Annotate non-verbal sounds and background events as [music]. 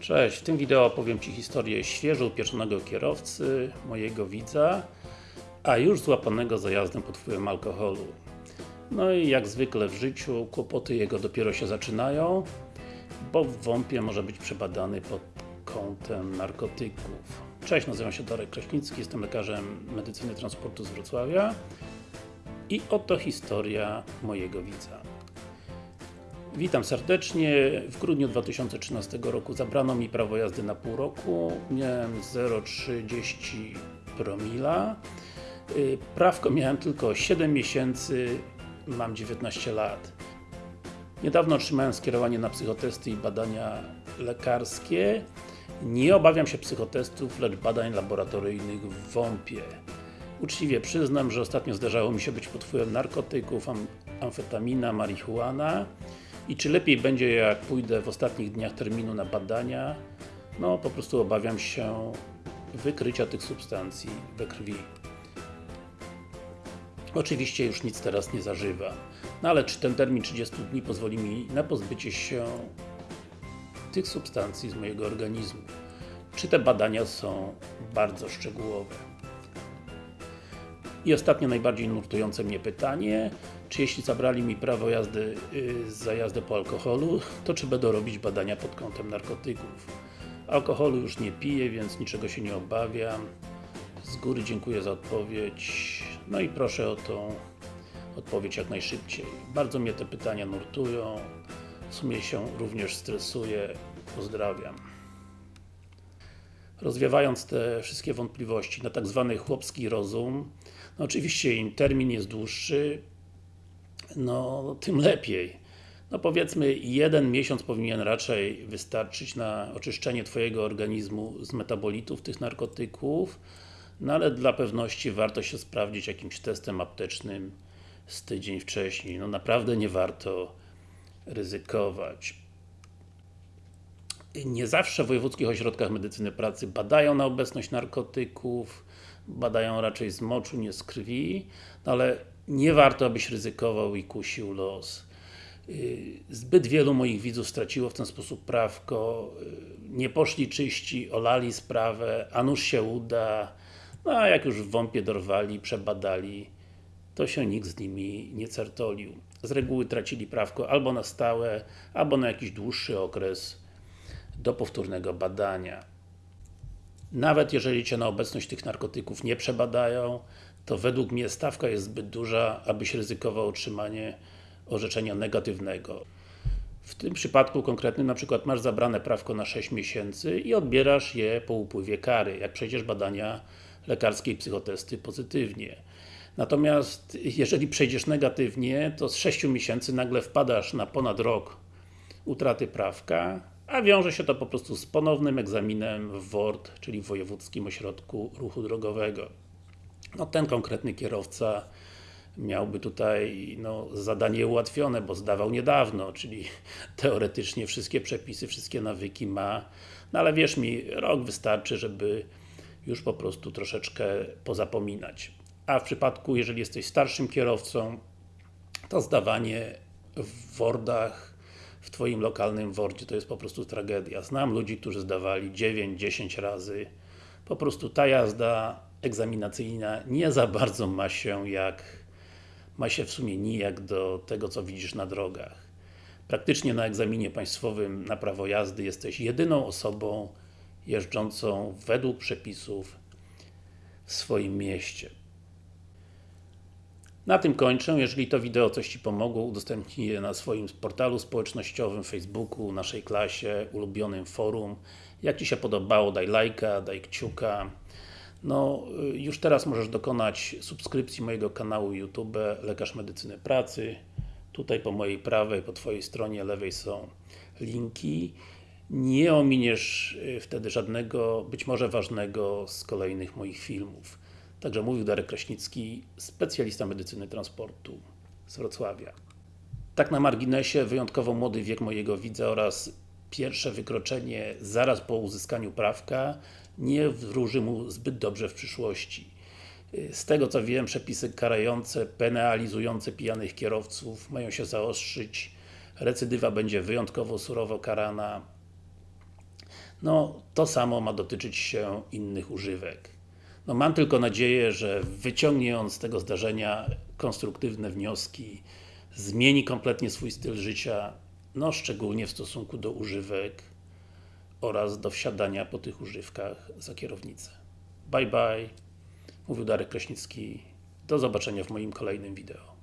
Cześć, w tym wideo opowiem Ci historię świeżo upieczonego kierowcy, mojego widza, a już złapanego za jazdę pod wpływem alkoholu. No i jak zwykle w życiu, kłopoty jego dopiero się zaczynają, bo w WOMP-ie może być przebadany pod kątem narkotyków. Cześć, nazywam się Darek Kraśnicki, jestem lekarzem medycyny transportu z Wrocławia i oto historia mojego widza. Witam serdecznie. W grudniu 2013 roku zabrano mi prawo jazdy na pół roku. Miałem 0,30 promila. Y, prawko miałem tylko 7 miesięcy, mam 19 lat. Niedawno otrzymałem skierowanie na psychotesty i badania lekarskie. Nie obawiam się psychotestów, lecz badań laboratoryjnych w WOMP-ie. Uczciwie przyznam, że ostatnio zdarzało mi się być pod wpływem narkotyków, am amfetamina, marihuana i czy lepiej będzie jak pójdę w ostatnich dniach terminu na badania? No, po prostu obawiam się wykrycia tych substancji we krwi. Oczywiście już nic teraz nie zażywam. No ale czy ten termin 30 dni pozwoli mi na pozbycie się tych substancji z mojego organizmu? Czy te badania są bardzo szczegółowe? I ostatnie najbardziej nurtujące mnie pytanie, czy jeśli zabrali mi prawo jazdy yy, za jazdę po alkoholu, to czy będą robić badania pod kątem narkotyków? Alkoholu już nie piję, więc niczego się nie obawiam. Z góry dziękuję za odpowiedź. No i proszę o tą odpowiedź jak najszybciej. Bardzo mnie te pytania nurtują. W sumie się również stresuję. Pozdrawiam. Rozwiewając te wszystkie wątpliwości na tak zwany chłopski rozum, no oczywiście im termin jest dłuższy, no tym lepiej. No powiedzmy, jeden miesiąc powinien raczej wystarczyć na oczyszczenie Twojego organizmu z metabolitów tych narkotyków, no ale dla pewności warto się sprawdzić jakimś testem aptecznym z tydzień wcześniej. No naprawdę nie warto ryzykować. Nie zawsze w wojewódzkich ośrodkach medycyny pracy badają na obecność narkotyków, badają raczej z moczu, nie z krwi, no ale nie warto, abyś ryzykował i kusił los. Zbyt wielu moich widzów straciło w ten sposób prawko, nie poszli czyści, olali sprawę, a nuż się uda, no a jak już w WOMP-ie dorwali, przebadali, to się nikt z nimi nie certolił. Z reguły tracili prawko albo na stałe, albo na jakiś dłuższy okres do powtórnego badania. Nawet jeżeli Cię na obecność tych narkotyków nie przebadają, to według mnie stawka jest zbyt duża, abyś ryzykował otrzymanie orzeczenia negatywnego. W tym przypadku konkretnym na przykład masz zabrane prawko na 6 miesięcy i odbierasz je po upływie kary, jak przejdziesz badania lekarskie i psychotesty pozytywnie. Natomiast jeżeli przejdziesz negatywnie, to z 6 miesięcy nagle wpadasz na ponad rok utraty prawka, a wiąże się to po prostu z ponownym egzaminem w WORD, czyli w Wojewódzkim Ośrodku Ruchu Drogowego. No ten konkretny kierowca miałby tutaj no, zadanie ułatwione, bo zdawał niedawno, czyli [laughs] teoretycznie wszystkie przepisy, wszystkie nawyki ma, no ale wierz mi, rok wystarczy, żeby już po prostu troszeczkę pozapominać. A w przypadku, jeżeli jesteś starszym kierowcą, to zdawanie w Wordach, w Twoim lokalnym Wordzie to jest po prostu tragedia. Znam ludzi, którzy zdawali 9-10 razy. Po prostu ta jazda egzaminacyjna nie za bardzo ma się jak ma się w sumie nijak do tego, co widzisz na drogach. Praktycznie na egzaminie państwowym na prawo jazdy jesteś jedyną osobą jeżdżącą według przepisów w swoim mieście. Na tym kończę. Jeżeli to wideo coś Ci pomogło, udostępnij je na swoim portalu społecznościowym, Facebooku, naszej klasie, ulubionym forum. Jak Ci się podobało, daj lajka, daj kciuka. No, już teraz możesz dokonać subskrypcji mojego kanału YouTube Lekarz Medycyny Pracy. Tutaj po mojej prawej, po Twojej stronie lewej są linki. Nie ominiesz wtedy żadnego, być może ważnego z kolejnych moich filmów. Także mówił Darek Kraśnicki, specjalista medycyny transportu z Wrocławia. Tak na marginesie, wyjątkowo młody wiek mojego widza oraz pierwsze wykroczenie zaraz po uzyskaniu prawka nie wróży mu zbyt dobrze w przyszłości. Z tego co wiem, przepisy karające, penalizujące pijanych kierowców mają się zaostrzyć, recydywa będzie wyjątkowo surowo karana. no to samo ma dotyczyć się innych używek. No mam tylko nadzieję, że wyciągnie on z tego zdarzenia konstruktywne wnioski, zmieni kompletnie swój styl życia, no szczególnie w stosunku do używek oraz do wsiadania po tych używkach za kierownicę. Bye bye, mówił Darek Kraśnicki, do zobaczenia w moim kolejnym wideo.